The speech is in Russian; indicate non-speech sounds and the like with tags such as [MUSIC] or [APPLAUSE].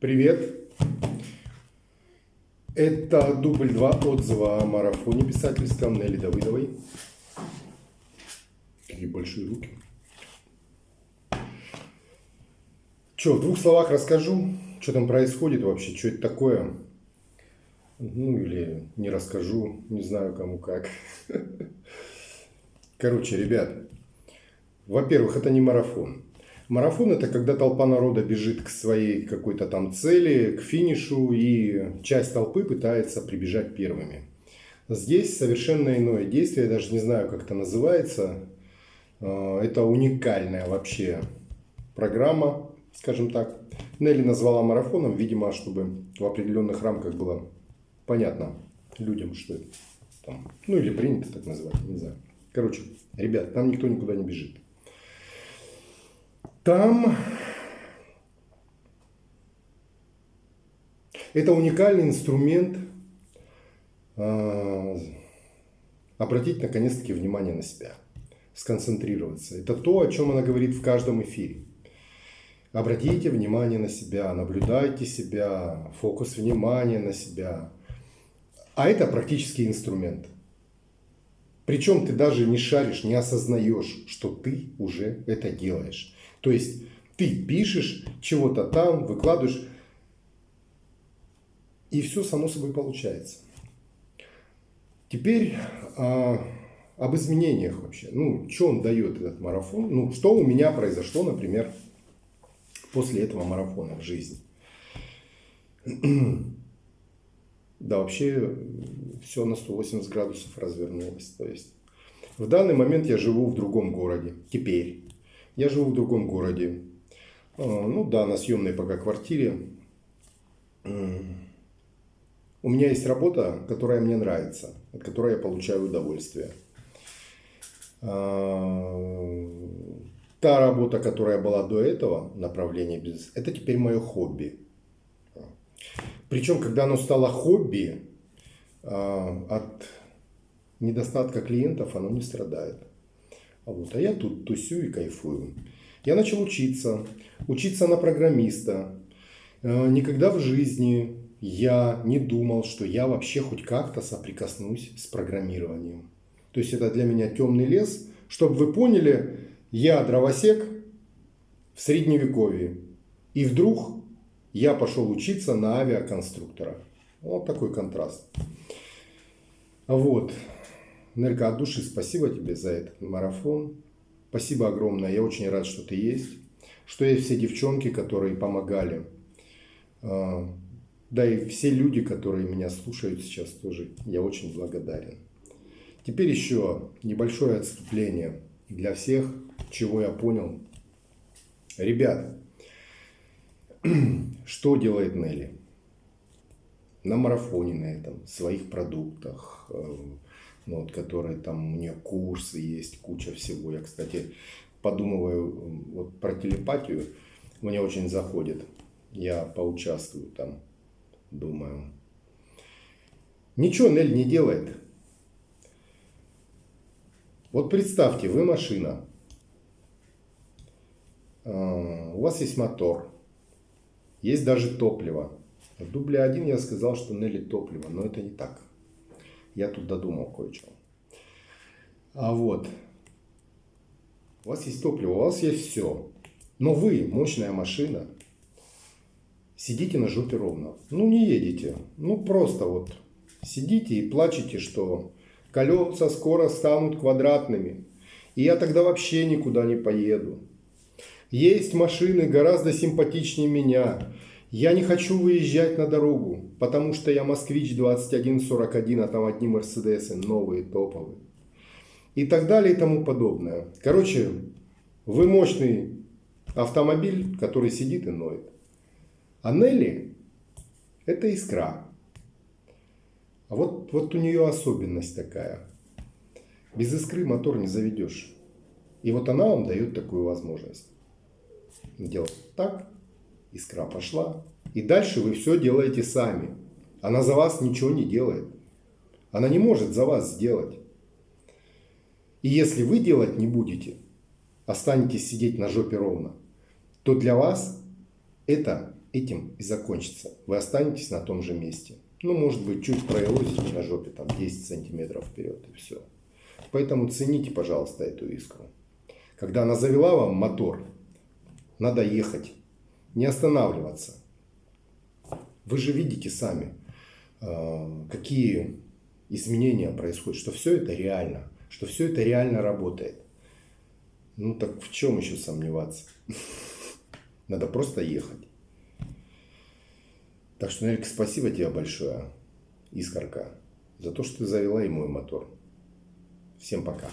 Привет! Это дубль 2 отзыва о марафоне писательском Нелли Давыдовой. Какие большие руки. Че, в двух словах расскажу, что там происходит вообще, что это такое. Ну или не расскажу, не знаю кому как. [LAUGHS] Короче, ребят, во-первых, это не марафон. Марафон – это когда толпа народа бежит к своей какой-то там цели, к финишу, и часть толпы пытается прибежать первыми. Здесь совершенно иное действие, я даже не знаю, как это называется. А, это уникальная вообще программа, скажем так. Нелли назвала марафоном, видимо, чтобы в определенных рамках было понятно людям, что это там. Ну или принято так называть, не знаю. Короче, ребят, там никто никуда не бежит. Там это уникальный инструмент э, обратить наконец-таки внимание на себя, сконцентрироваться. Это то, о чем она говорит в каждом эфире. Обратите внимание на себя, наблюдайте себя, фокус внимания на себя. А это практический инструмент. Причем ты даже не шаришь, не осознаешь, что ты уже это делаешь. То есть ты пишешь чего-то там, выкладываешь, и все само собой получается. Теперь а, об изменениях вообще. Ну, что он дает этот марафон? Ну, что у меня произошло, например, после этого марафона в жизни. [CLEARS THROAT] Да, вообще все на 180 градусов развернулось. То есть в данный момент я живу в другом городе. Теперь. Я живу в другом городе. А, ну да, на съемной пока квартире. У меня есть работа, которая мне нравится, от которой я получаю удовольствие. А, та работа, которая была до этого, направление бизнеса, это теперь мое хобби. Причем, когда оно стало хобби, а, от недостатка клиентов оно не страдает. А, вот, а я тут тусю и кайфую. Я начал учиться, учиться на программиста. Э, никогда в жизни я не думал, что я вообще хоть как-то соприкоснусь с программированием. То есть это для меня темный лес. Чтобы вы поняли, я дровосек в средневековье. И вдруг я пошел учиться на авиаконструктора. Вот такой контраст. Вот. Нелька, от души спасибо тебе за этот марафон. Спасибо огромное. Я очень рад, что ты есть. Что есть все девчонки, которые помогали. А, да и все люди, которые меня слушают сейчас тоже. Я очень благодарен. Теперь еще небольшое отступление для всех, чего я понял. Ребят, [CLEARS THROAT] что делает Нелли? На марафоне на этом, своих продуктах, э, ну, вот, которые там у нее курсы есть, куча всего. Я, кстати, подумываю вот про телепатию, мне очень заходит. Я поучаствую там, думаю. Ничего Нель не делает. Вот представьте, вы машина. А, у вас есть мотор. Есть даже топливо. В дубле 1 я сказал, что Нелли топливо, но это не так. Я тут додумал кое-что. А вот. У вас есть топливо, у вас есть все. Но вы, мощная машина, сидите на жопе ровно. Ну, не едете. Ну, просто вот сидите и плачете, что колеса скоро станут квадратными. И я тогда вообще никуда не поеду. Есть машины гораздо симпатичнее меня. Я не хочу выезжать на дорогу, потому что я москвич 2141, а там одни Мерседесы, новые, топовые. И так далее и тому подобное. Короче, вы мощный автомобиль, который сидит и ноет. А Нелли – это искра. А вот, вот у нее особенность такая. Без искры мотор не заведешь. И вот она вам дает такую возможность. Делать так, искра пошла. И дальше вы все делаете сами. Она за вас ничего не делает. Она не может за вас сделать. И если вы делать не будете, останетесь сидеть на жопе ровно, то для вас это этим и закончится. Вы останетесь на том же месте. Ну, может быть, чуть проелозите на жопе, там, 10 сантиметров вперед, и все. Поэтому цените, пожалуйста, эту искру. Когда она завела вам мотор, надо ехать, не останавливаться. Вы же видите сами, э, какие изменения происходят, что все это реально, что все это реально работает. Ну так в чем еще сомневаться? [LAUGHS] Надо просто ехать. Так что, Нелька, спасибо тебе большое, Искорка, за то, что ты завела и мой мотор. Всем пока.